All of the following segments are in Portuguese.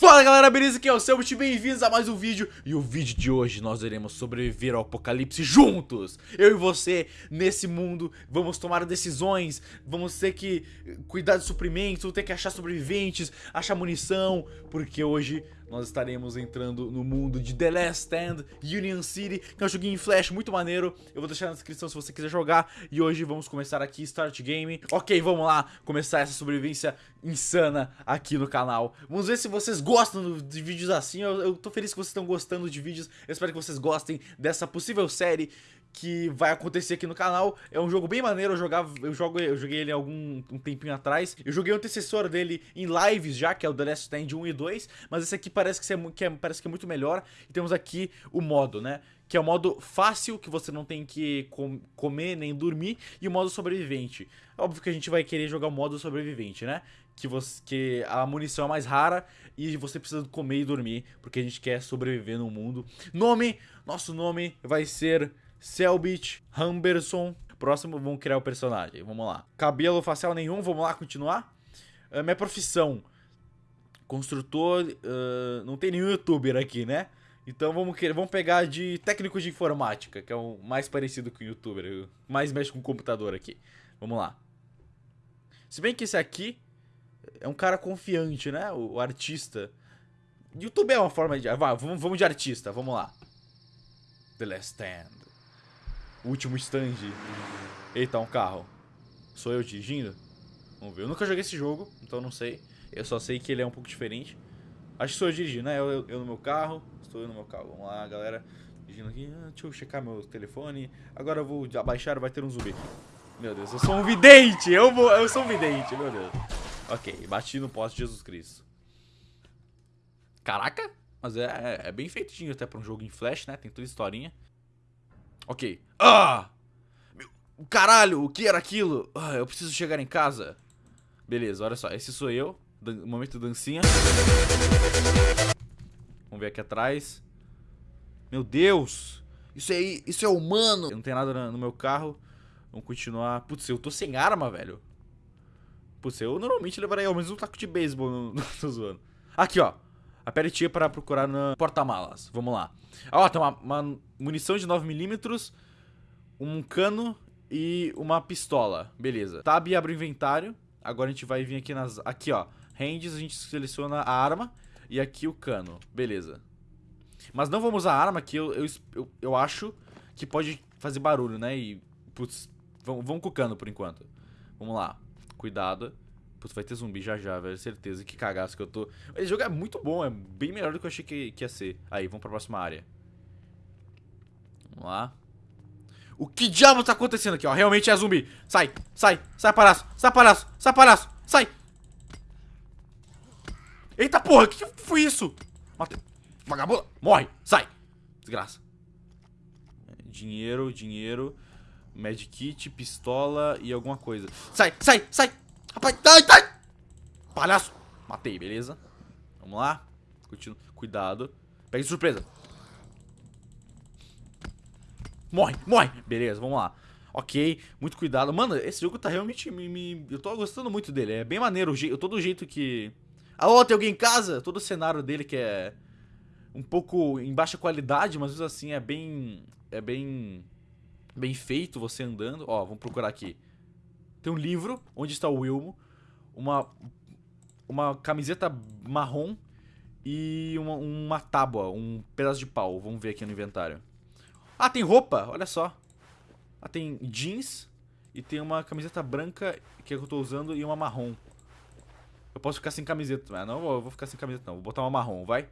Fala galera, beleza? Aqui é o Selbit, bem-vindos a mais um vídeo. E o vídeo de hoje nós iremos sobreviver ao apocalipse juntos. Eu e você, nesse mundo, vamos tomar decisões. Vamos ter que cuidar de suprimentos, ter que achar sobreviventes, achar munição Porque hoje nós estaremos entrando no mundo de The Last Stand Union City, que é um joguinho em flash muito maneiro. Eu vou deixar na descrição se você quiser jogar. E hoje vamos começar aqui Start Game. Ok, vamos lá começar essa sobrevivência insana aqui no canal. Vamos ver se vocês gostam de vídeos assim. Eu, eu tô feliz que vocês estão gostando de vídeos. Eu espero que vocês gostem dessa possível série que vai acontecer aqui no canal. É um jogo bem maneiro, eu, jogava, eu, jogo, eu joguei ele algum um tempinho atrás. Eu joguei o antecessor dele em lives já, que é o The Last Stand 1 e 2, mas esse aqui parece que, é, que é, parece que é muito melhor. E temos aqui o modo, né? Que é o modo fácil, que você não tem que com, comer nem dormir, e o modo sobrevivente. Óbvio que a gente vai querer jogar o modo sobrevivente, né? Que, você, que a munição é mais rara e você precisa comer e dormir, porque a gente quer sobreviver no mundo. Nome, nosso nome vai ser Selbit, Humberson. Próximo, vamos criar o personagem. Vamos lá. Cabelo facial nenhum, vamos lá continuar. Uh, minha profissão. Construtor. Uh, não tem nenhum youtuber aqui, né? Então vamos, vamos pegar de técnico de informática, que é o mais parecido com o youtuber. Mais mexe com o computador aqui. Vamos lá. Se bem que esse aqui é um cara confiante, né? O, o artista. YouTube é uma forma de. Vai, vamos, vamos de artista, vamos lá. The Last Stand. Último stand. Eita, um carro. Sou eu dirigindo? Vamos ver. Eu nunca joguei esse jogo, então não sei. Eu só sei que ele é um pouco diferente. Acho que sou eu dirigindo, né? Eu, eu, eu no meu carro. Estou eu no meu carro. Vamos lá, galera. Dirigindo aqui. Ah, deixa eu checar meu telefone. Agora eu vou abaixar vai ter um zumbi. Meu Deus, eu sou um vidente! Eu, vou, eu sou um vidente, meu Deus. Ok, bati no poste de Jesus Cristo. Caraca! Mas é, é, é bem feitinho até pra um jogo em flash, né? Tem toda historinha. Ok. Ah! Meu, caralho, o que era aquilo? Ah, eu preciso chegar em casa. Beleza, olha só. Esse sou eu. Dan momento dancinha. Vamos ver aqui atrás. Meu Deus! Isso aí, isso é humano! Não tem nada no meu carro. Vamos continuar. Putz, eu tô sem arma, velho. Putz, eu normalmente levaria ao menos um taco de beisebol. no tô zoando. Aqui, ó. Aperte para procurar no porta-malas. Vamos lá. Ó, tem uma, uma munição de 9mm, um cano e uma pistola. Beleza. Tab abre o inventário. Agora a gente vai vir aqui nas... Aqui, ó. Hands, a gente seleciona a arma. E aqui o cano. Beleza. Mas não vamos usar a arma que eu, eu, eu, eu acho que pode fazer barulho, né? E, putz, vamos, vamos com o cano por enquanto. Vamos lá. Cuidado. Putz, vai ter zumbi já já, velho. Certeza. Que cagaço que eu tô. Esse jogo é muito bom, é bem melhor do que eu achei que, que ia ser. Aí, vamos pra próxima área. Vamos lá. O que diabo tá acontecendo aqui, ó? Realmente é zumbi. Sai, sai, sai palhaço, sai palhaço, sai palhaço, sai. Eita porra, o que, foi isso? Matei. Vagabunda, morre, sai. Desgraça. Dinheiro, dinheiro. Medkit, pistola e alguma coisa. Sai, sai, sai. Rapaz, ai, ai! Palhaço! Matei, beleza? Vamos lá. Continua. Cuidado. Pega de surpresa. Morre, morre! Beleza, vamos lá. Ok, muito cuidado. Mano, esse jogo tá realmente me, me... Eu tô gostando muito dele. É bem maneiro. Todo o jeito que... Ó, tem alguém em casa? Todo o cenário dele que é... Um pouco em baixa qualidade, mas assim é bem... É bem... Bem feito você andando. Ó, vamos procurar aqui. Tem um livro, onde está o Wilmo, uma, uma camiseta marrom e uma, uma tábua, um pedaço de pau. Vamos ver aqui no inventário. Ah, tem roupa, olha só. Ah, tem jeans e tem uma camiseta branca que eu tô usando e uma marrom. Eu posso ficar sem camiseta. Ah, não, eu vou ficar sem camiseta não. Vou botar uma marrom, vai.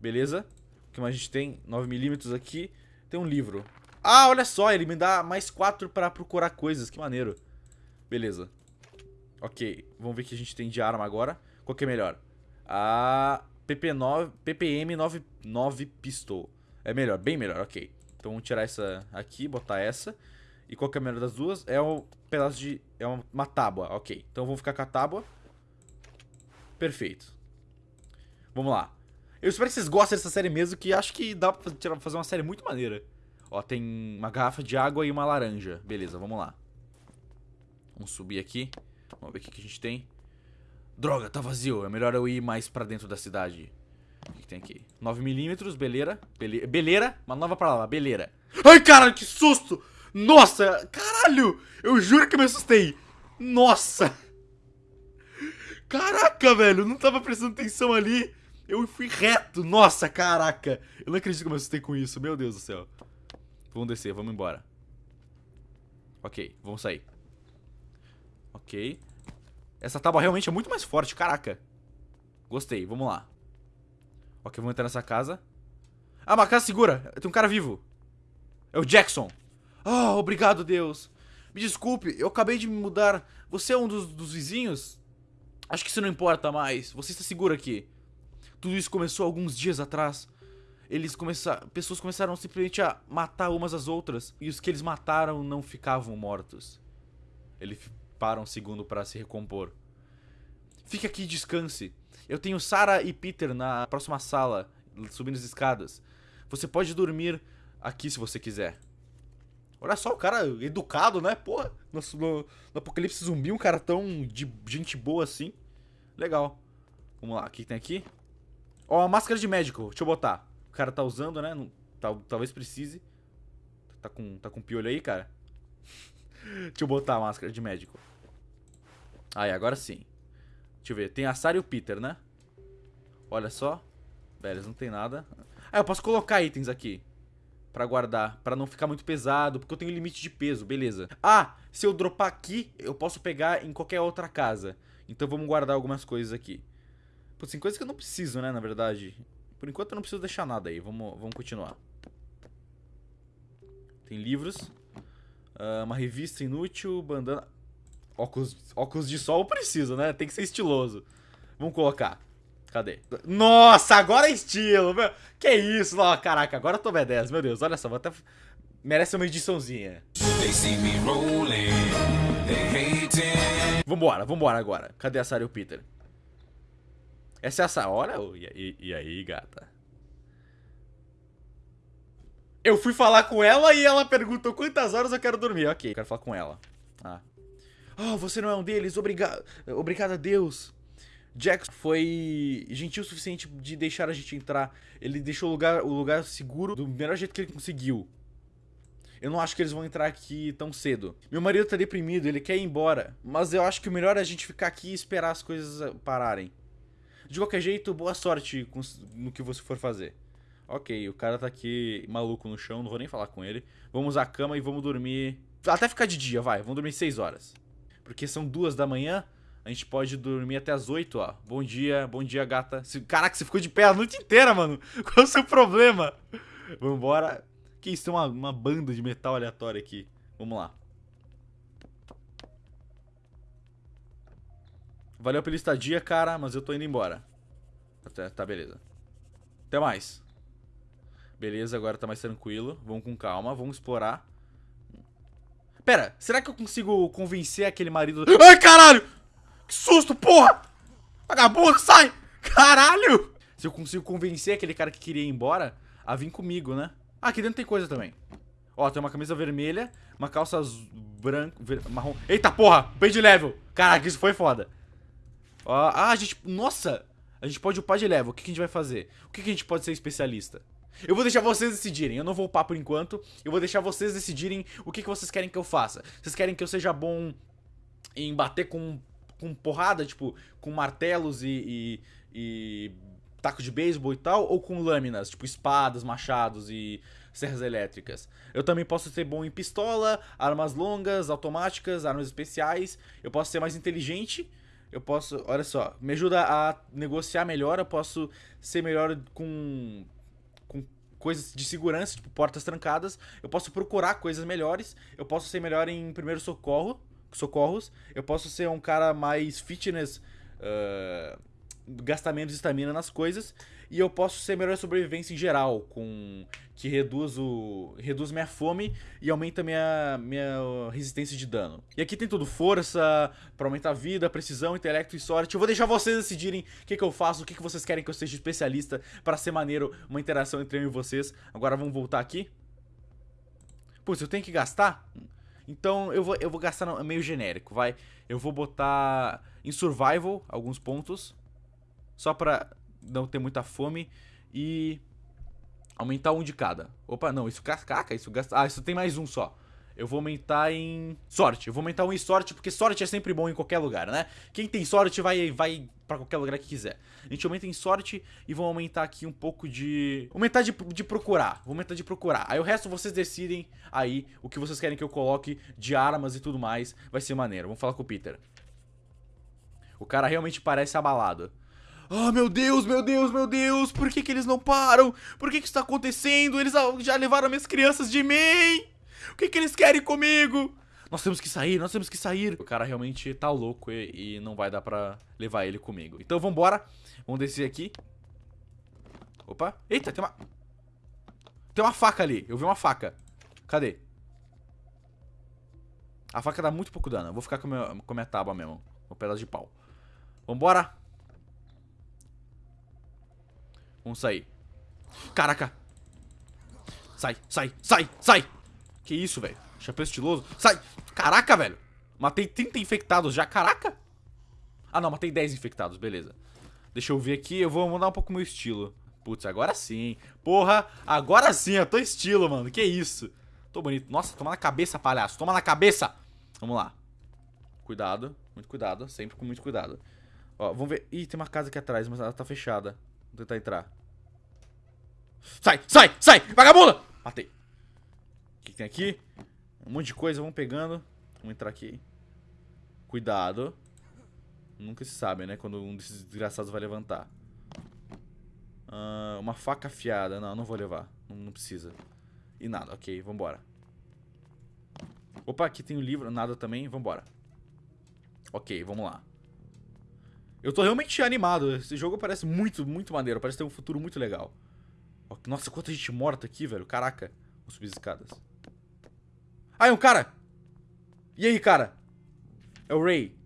Beleza. O que mais a gente tem? 9mm aqui. Tem um livro. Ah, olha só, ele me dá mais 4 pra procurar coisas. Que maneiro. Beleza. Ok, vamos ver o que a gente tem de arma agora. Qual que é melhor? A PP9, PPM 99 Pistol. É melhor, bem melhor, ok. Então vamos tirar essa aqui, botar essa. E qual que é a melhor das duas? É um pedaço de... É uma, uma tábua, ok. Então vamos ficar com a tábua. Perfeito. Vamos lá. Eu espero que vocês gostem dessa série mesmo, que acho que dá pra fazer uma série muito maneira. Ó, tem uma garrafa de água e uma laranja. Beleza, vamos lá. Vamos subir aqui. Vamos ver o que, que a gente tem. Droga, tá vazio. É melhor eu ir mais pra dentro da cidade. O que, que tem aqui? 9mm, beleira. Bele... Beleira? Uma nova palavra, beleira. Ai, cara, que susto! Nossa, caralho! Eu juro que me assustei. Nossa! Caraca, velho, eu não tava prestando atenção ali. Eu fui reto. Nossa, caraca. Eu não acredito que eu me assustei com isso. Meu Deus do céu. Vamos descer, vamos embora. Ok, vamos sair. Ok. Essa tábua realmente é muito mais forte, caraca. Gostei, vamos lá. Ok, vamos entrar nessa casa. Ah, uma casa segura. Tem um cara vivo. É o Jackson. Ah, oh, obrigado, Deus. Me desculpe, eu acabei de me mudar. Você é um dos, dos vizinhos? Acho que isso não importa mais. Você está seguro aqui. Tudo isso começou alguns dias atrás. Eles começaram, pessoas começaram simplesmente a matar umas às outras e os que eles mataram não ficavam mortos. Ele para um segundo para se recompor. Fique aqui e descanse. Eu tenho Sarah e Peter na próxima sala, subindo as escadas. Você pode dormir aqui se você quiser. Olha só, o cara educado, né? Porra, no, no, no Apocalipse Zumbi, um cara tão de gente boa assim. Legal. Vamos lá, o que tem aqui? Ó, a máscara de médico, deixa eu botar. O cara tá usando, né? Tal, talvez precise. Tá com, tá com piolho aí, cara? deixa eu botar a máscara de médico. Aí, agora sim. Deixa eu ver, tem a Sarah e o Peter, né? Olha só. Velho, não tem nada. Ah, eu posso colocar itens aqui. Pra guardar, pra não ficar muito pesado, porque eu tenho limite de peso, beleza. Ah, se eu dropar aqui, eu posso pegar em qualquer outra casa. Então vamos guardar algumas coisas aqui. Putz, tem coisas que eu não preciso, né, na verdade. Por enquanto eu não preciso deixar nada aí. Vamos, vamos continuar. Tem livros. Uh, uma revista inútil, bandana... Óculos, óculos de sol precisa, né? Tem que ser estiloso. Vamos colocar. Cadê? Nossa, agora é estilo, meu. Que isso? Não, caraca, agora eu tô B10, meu Deus. Olha só, vou até... Merece uma ediçãozinha. Vambora, vambora agora. Cadê a Sarah e o Peter? Essa é essa hora? E, e, e aí, gata? Eu fui falar com ela e ela perguntou quantas horas eu quero dormir. Ok, quero falar com ela. Ah. Oh, você não é um deles? Obrigado. Obrigado a Deus. Jack foi gentil o suficiente de deixar a gente entrar. Ele deixou o lugar, o lugar seguro do melhor jeito que ele conseguiu. Eu não acho que eles vão entrar aqui tão cedo. Meu marido tá deprimido, ele quer ir embora. Mas eu acho que o melhor é a gente ficar aqui e esperar as coisas pararem. De qualquer jeito, boa sorte no que você for fazer. Ok, o cara tá aqui maluco no chão, não vou nem falar com ele. Vamos à cama e vamos dormir... Até ficar de dia, vai. Vamos dormir 6 horas. Porque são duas da manhã, a gente pode dormir até as 8, ó. Bom dia, bom dia, gata. Caraca, você ficou de pé a noite inteira, mano. Qual é o seu problema? Vambora. Que isso, tem uma, uma banda de metal aleatória aqui. Vamos lá. Valeu pela estadia, cara, mas eu tô indo embora. Tá, tá, beleza. Até mais. Beleza, agora tá mais tranquilo. Vamos com calma, vamos explorar. Pera, será que eu consigo convencer aquele marido... Ai, caralho! Que susto, porra! Vagabundo, sai! Caralho! Se eu consigo convencer aquele cara que queria ir embora a vir comigo, né? Ah, aqui dentro tem coisa também. Ó, tem uma camisa vermelha, uma calça branca, marrom... Eita, porra! Bem de level! Caraca, isso foi foda. Ah, a gente... Nossa! A gente pode upar de level. O que, que a gente vai fazer? O que, que a gente pode ser especialista? Eu vou deixar vocês decidirem. Eu não vou upar por enquanto. Eu vou deixar vocês decidirem o que, que vocês querem que eu faça. Vocês querem que eu seja bom em bater com, com porrada, tipo, com martelos e, e, e taco de beisebol e tal, ou com lâminas, tipo espadas, machados e serras elétricas. Eu também posso ser bom em pistola, armas longas, automáticas, armas especiais. Eu posso ser mais inteligente eu posso, olha só, me ajuda a negociar melhor, eu posso ser melhor com, coisas de segurança, tipo portas trancadas, eu posso procurar coisas melhores, eu posso ser melhor em primeiro socorro, socorros, eu posso ser um cara mais fitness, uh, gastar menos estamina nas coisas, e eu posso ser melhor sobrevivência em geral, com que reduz o reduz minha fome e aumenta minha minha resistência de dano. E aqui tem tudo, força, para aumentar a vida, precisão, intelecto e sorte. Eu vou deixar vocês decidirem o que, que eu faço, o que, que vocês querem que eu seja especialista para ser maneiro, uma interação entre eu e vocês. Agora vamos voltar aqui. Putz, eu tenho que gastar? Então eu vou, eu vou gastar meio genérico, vai. Eu vou botar em survival, alguns pontos. Só pra não ter muita fome. E aumentar um de cada. Opa, não, isso caca, isso gasta... Ah, isso tem mais um só. Eu vou aumentar em sorte. Eu vou aumentar um em sorte, porque sorte é sempre bom em qualquer lugar, né? Quem tem sorte vai, vai pra qualquer lugar que quiser. A gente aumenta em sorte e vou aumentar aqui um pouco de... Aumentar de, de procurar. Vou aumentar de procurar. Aí o resto vocês decidem aí o que vocês querem que eu coloque de armas e tudo mais. Vai ser maneiro. Vamos falar com o Peter. O cara realmente parece abalado. Ah, oh, meu Deus, meu Deus, meu Deus, por que que eles não param? Por que que isso tá acontecendo? Eles já levaram minhas crianças de mim! O que que eles querem comigo? Nós temos que sair, nós temos que sair. O cara realmente tá louco e, e não vai dar pra levar ele comigo. Então vambora, vamos descer aqui. Opa, eita, tem uma... Tem uma faca ali, eu vi uma faca. Cadê? A faca dá muito pouco dano, eu vou ficar com, meu, com a minha tábua mesmo. Um pedaço de pau. Vambora. Vamos sair. Caraca. Sai, sai, sai, sai. Que isso, velho. Chapéu estiloso. Sai. Caraca, velho. Matei 30 infectados já. Caraca. Ah, não. Matei 10 infectados. Beleza. Deixa eu ver aqui. Eu vou mudar um pouco o meu estilo. Putz, agora sim. Porra, agora sim. Eu tô estilo, mano. Que isso. Tô bonito. Nossa, toma na cabeça, palhaço. Toma na cabeça. Vamos lá. Cuidado. Muito cuidado. Sempre com muito cuidado. Ó, vamos ver. Ih, tem uma casa aqui atrás, mas ela tá fechada. Vou tentar entrar. Sai, sai, sai! Vagabunda! Matei. O que, tem aqui? Um monte de coisa, vamos pegando. Vamos entrar aqui. Cuidado. Nunca se sabe, né? Quando um desses desgraçados vai levantar. Uh, uma faca afiada. Não, não vou levar. Não, não, precisa. E nada, ok, vambora. Opa, aqui tem o um livro. Nada também, vambora. Ok, vamos lá. Eu tô realmente animado. Esse jogo parece muito, muito maneiro. Parece ter um futuro muito legal. Nossa, quanta gente morta aqui, velho. Caraca. Vou subir as escadas. Ah, é um cara! E aí, cara? É o Ray.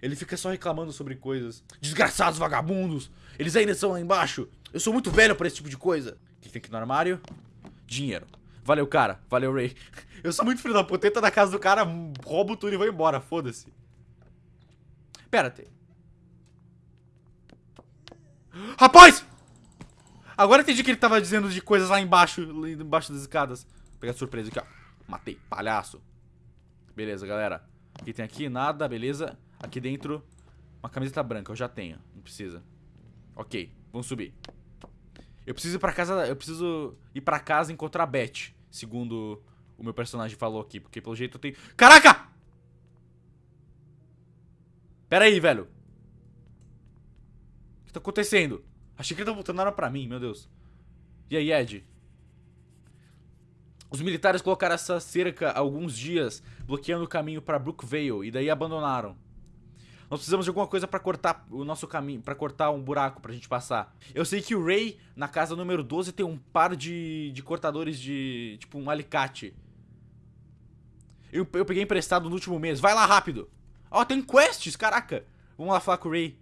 Ele fica só reclamando sobre coisas. Desgraçados vagabundos! Eles ainda estão lá embaixo! Eu sou muito velho pra esse tipo de coisa. O que tem aqui no armário? Dinheiro. Valeu, cara. Valeu, Ray. Eu sou muito filho da puta. Entra na casa do cara, roubo tudo e vou embora. Foda-se. Pera, tem... Rapaz! Agora entendi que ele tava dizendo de coisas lá embaixo, embaixo das escadas. Vou pegar surpresa aqui, ó. Matei, palhaço. Beleza, galera. O que tem aqui? Nada, beleza. Aqui dentro, uma camiseta branca, eu já tenho. Não precisa. Ok, vamos subir. Eu preciso ir pra casa, eu preciso ir pra casa e encontrar a Beth, segundo o meu personagem falou aqui, porque pelo jeito eu tenho... Caraca! Pera aí, velho. Que tá acontecendo? Achei que ele tá voltando era pra mim, meu Deus. E aí, Ed? Os militares colocaram essa cerca há alguns dias, bloqueando o caminho pra Brookvale, e daí abandonaram. Nós precisamos de alguma coisa pra cortar o nosso caminho, pra cortar um buraco pra gente passar. Eu sei que o Ray, na casa número 12, tem um par de, de cortadores de, tipo, um alicate. Eu, eu peguei emprestado no último mês. Vai lá rápido. Ó, oh, tem quests, caraca. Vamos lá falar com o Ray.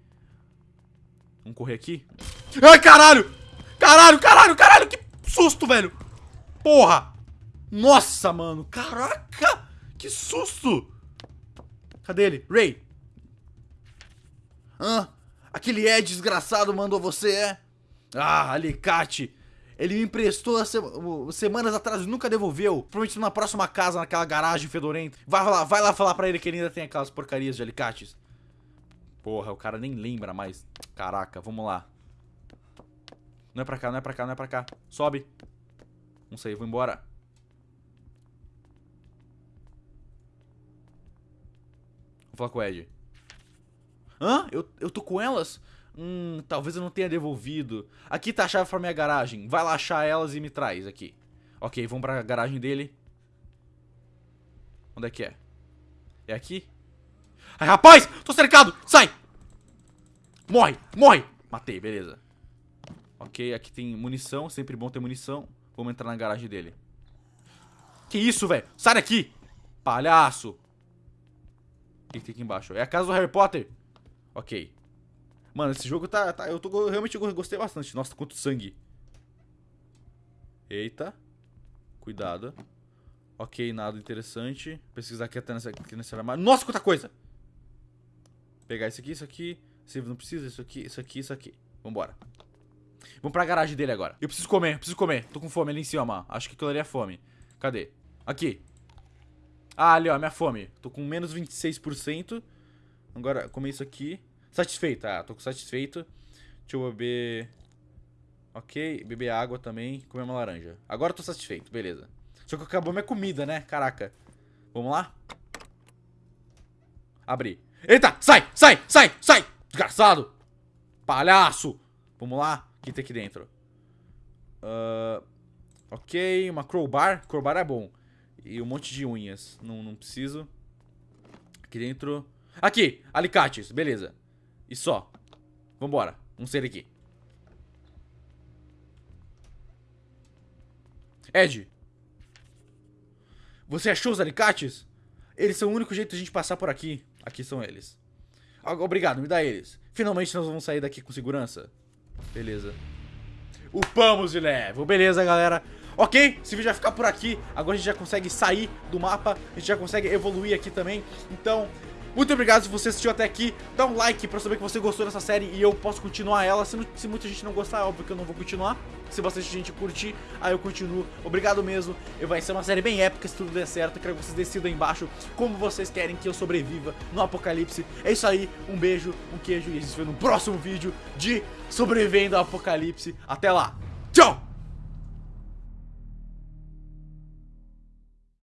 Vamos correr aqui. Ai, caralho! Caralho, caralho, caralho! Que susto, velho! Porra! Nossa, mano! Caraca! Que susto! Cadê ele? Ray! Hã? Aquele Ed desgraçado mandou você, é? Ah, alicate! Ele me emprestou se... semanas atrás e nunca devolveu. Provavelmente na próxima casa, naquela garagem fedorenta. Vai lá, vai lá falar pra ele que ele ainda tem aquelas porcarias de alicates. Porra, o cara nem lembra mais. Caraca, vamos lá. Não é pra cá, não é pra cá, não é pra cá. Sobe. Não sei, vou embora. Vou falar com o Ed. Hã? Eu, eu tô com elas? Hum, talvez eu não tenha devolvido. Aqui tá a chave pra minha garagem. Vai lá achar elas e me traz aqui. Ok, vamos pra garagem dele. Onde é que é? É aqui? Ai, rapaz! Tô cercado! Sai! Morre! Morre! Matei, beleza. Ok, aqui tem munição. Sempre bom ter munição. Vamos entrar na garagem dele. Que isso, velho? Sai daqui! Palhaço! O que tem aqui embaixo? É a casa do Harry Potter. Ok. Mano, esse jogo tá... tá eu tô, realmente gostei bastante. Nossa, quanto sangue. Eita. Cuidado. Ok, nada interessante. Pesquisar aqui até nessa, aqui nesse armário. Nossa, quanta coisa! Pegar isso aqui, isso aqui. Se não precisa, isso aqui, isso aqui, isso aqui. Vambora. Vamos pra garagem dele agora. Eu preciso comer, preciso comer. Tô com fome ali em cima, Acho que aquilo ali é fome. Cadê? Aqui. Ah, ali, ó, minha fome. Tô com menos 26%. Agora, comer isso aqui. Satisfeito, ah, tô satisfeito. Deixa eu beber... Ok, beber água também. Comer uma laranja. Agora tô satisfeito, beleza. Só que acabou minha comida, né? Caraca. Vamos lá? Abrir. Eita! Sai! Sai! Sai! Sai! Desgraçado! Palhaço! Vamos lá? O que tem aqui dentro? Uh, ok, uma crowbar. Crowbar é bom. E um monte de unhas. Não, não preciso. Aqui dentro... Aqui! Alicates. Beleza. E só. Vambora. Vamos sair aqui. Ed. Você achou os alicates? Eles são o único jeito de a gente passar por aqui. Aqui são eles. Obrigado, me dá eles. Finalmente nós vamos sair daqui com segurança. Beleza. Upamos de level. Beleza, galera. Ok, esse vídeo vai ficar por aqui. Agora a gente já consegue sair do mapa. A gente já consegue evoluir aqui também. Então, muito obrigado se você assistiu até aqui. Dá um like pra saber que você gostou dessa série e eu posso continuar ela. Se, se muita gente não gostar, é óbvio que eu não vou continuar. Se bastante gente curtir, aí eu continuo. Obrigado mesmo. Eu vai ser uma série bem épica se tudo der certo. Eu quero que vocês decidam aí embaixo como vocês querem que eu sobreviva no apocalipse. É isso aí. Um beijo, um queijo e a gente se vê no próximo vídeo de Sobrevivendo ao Apocalipse. Até lá. Tchau!